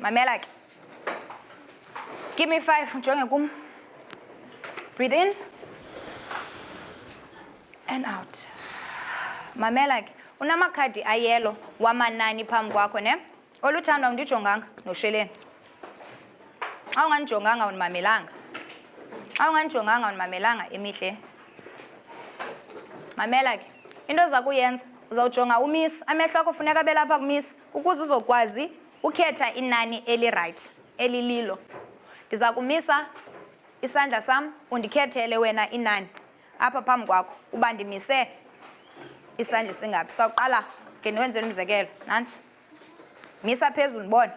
mamela ke give me five ujonge kum breathe in and out mamela ke unamakhadi ayelo wamanani phambi kwakho ne Oluthando awundijonganga nosheleni. Xa ungandijonganga awundimamelanga. Xa ungandijonganga awundimamelanga emihle. Mamela ke. Into oza kuyenza uzawujonga umisi. Amehlo akho funeka abe lapha kumisi ukuze uzokwazi ukhetha inani elirayithi elililo. Ndiza kumisa isandla sam undikhethele wena inani. Apha phambi kwakho uba ndimise isandla esingaphi sawuqala ke ndiwenze umzekelo nantsi misa phezulu ndibone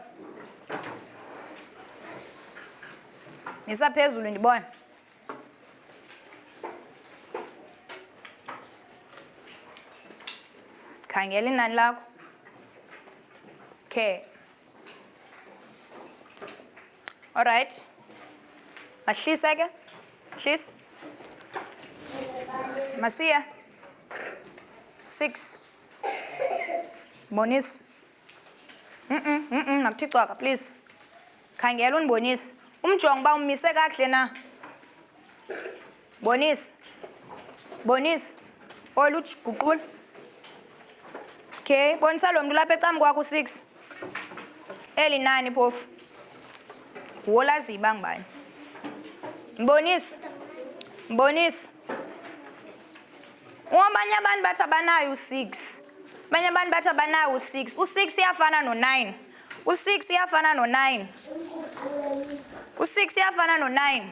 misa phezulu ndibone khangela inani lakho okay Alright. Mahlisa ke. Hlisa. Masiya. 6. Bonisa. Mm mm mm, -mm makuthixwaka please. Khangela unibonise. Umjongo ba umise kakuhle na. Bonisa. Bonisa. Olu guqula. Okay, bonisa lo mntu lapha ecam kwakho u-six. Eli nani phofu. Wolaziyo uba ngubani. Mbonisa. Mbonisa. Abanye abantu bathi abanayo u-six. Abanye abantu bathi abanayo u-six. U-six uyafana no-nine. U-six uyafana no-nine. U-six uyafana no-nine.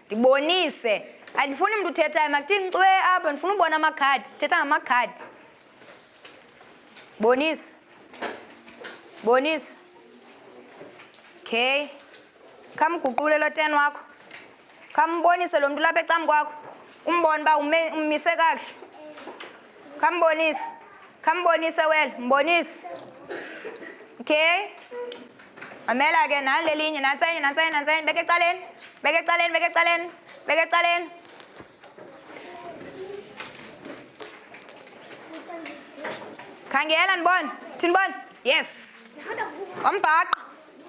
ndibonise andifuni mntu uthethayo makuthini cwe apho ndifuna ubona amakhadi sithetha ngamakhadi bonisa bonisa okay khamguqule lo ten wakho khambonise lo mntu lapha ecam kwakho umbone uba umise kakuhle khambonise khambonise wena mbonise okay mamela ke nani lelinye nantsenye nantsenye nantsenye beke ecaleni beke ecaleni beke ecaleni beke ecaleni khangela ndibona thini bona yes wambhaqa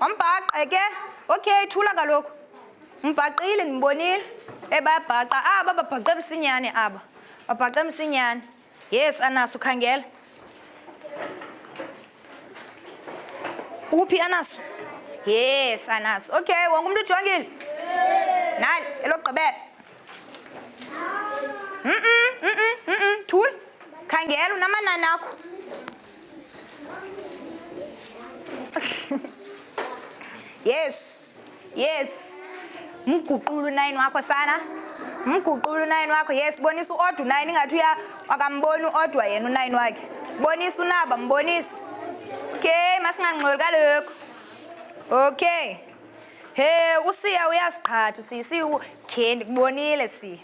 wambhaqa eke okay thula kaloku mbhaqile ndibonile ebabhaqa aba babhaqe msinyane aba Babhaqe msinyane. Yes, anaso khangela. Uphi anaso? Yes, anaso. Okay, wonke umuntu ujongile? Yes. Nali elokugqibela. Mhm, mhm, mhm, thul. Khangela unamanani akho. yes yes mguqula unayini wakho sana mguqula unayini wakho yes bonisa uodwa unayini ingathi uya akamboni uodwa yena unayini wakhe bonisa unaba mbonisa okay masingangxoli kalokhu okay he usiya uyaziqhatha usiya siwu okay ndikubonile siya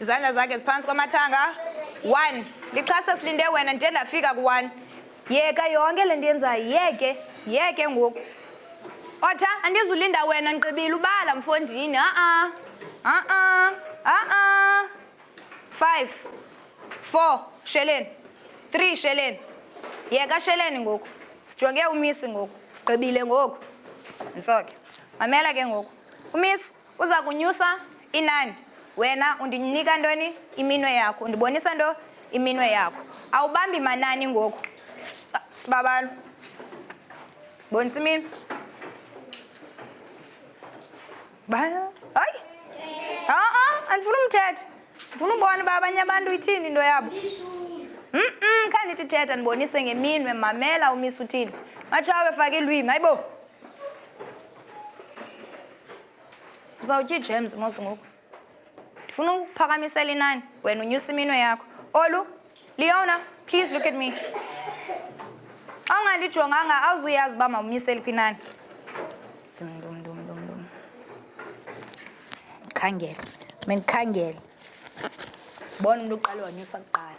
Izandla zakhe ziphantsi kwamathanga. One. Lixhasa silinde wena ndide ndafika ku-one. Yeka yonke le nto yenzayo. Yeke. Yeke ngoku. Otha, andizulinda wena ndigqibile ubala mfondini. Ha-a. Ha-a. Ha-a. Five. Four. Sheleni. Three. Sheleni. Yeka sheleni ngoku. Sijonge umisi ngoku. Sigqibile ngoku. Ntsoke. Mamela ke ngoku. Umisi. Uza kunyusa inani. Wena undinika ntoni? Iminwe yakho. Undibonisa nto? Iminwe yakho. Awubambi manani ngoku. Sibabalo. Bonisa iminwe. Ba andifuna umthetha ndifuna ubona uba abanye abantu ithini into yabo mm khandithi thetha ndibonise ngeminwe mamela umisa uthini matshawe fake ilwimi hayibo uzawutya ijem zimozi ngoku ndifuna ukuphakamisela inani wena unyusa iminwe yakho olu leona please look at me xa ungandijonganga awuzuyazi uba mawumyiseli phi inani ndikhangele mandikhangele bona umntu uqale wanyusa kuqala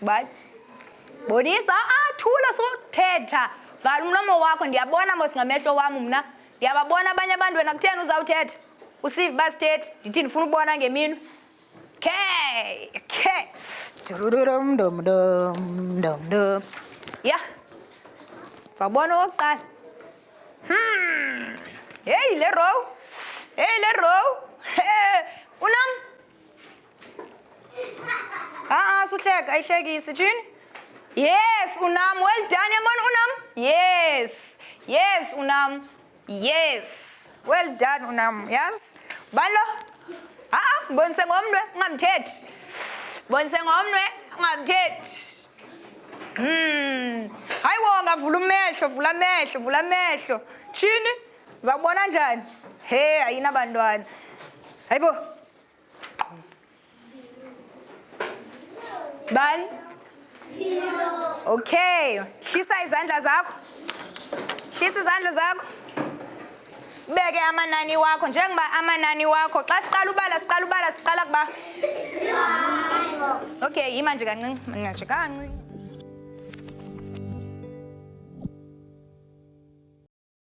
Bye. Bonisa, ah, thula suthetha. Vala umlomo wakho ndiyabona mos ngamehlo wam mna. Ndiyababona abanye abantu wena kutheni uzawuthetha. Usive uba sithethi ndithi ndifuna ubona ngemini. Okay. Okay. Dum dum dum dum dum. Yeah. Sawubona okokuqala. Hmm. Hey le row. Hey le row. Hey. Unam a-a suhleka ayihlekisi tshini yes unam well done yabona unam yes yes unam yes well done unam yes balo a-a bonise ngomnwe ungamthethi bonise ngomnwe ungamthethi um hayi wo ngavula umehlo vula amehlo vula amehlo tshini Zawubona njani? He, ayinabantwana. Hayibo. Bani? Okay. Hlisa izandla zakho. Hlisa izandla zakho. Beke amanani wakho njengoba amanani wakho xa siqala ubala siqala ubala siqala kuba. Okay, yima nje kancinci. Mina nje kancinci.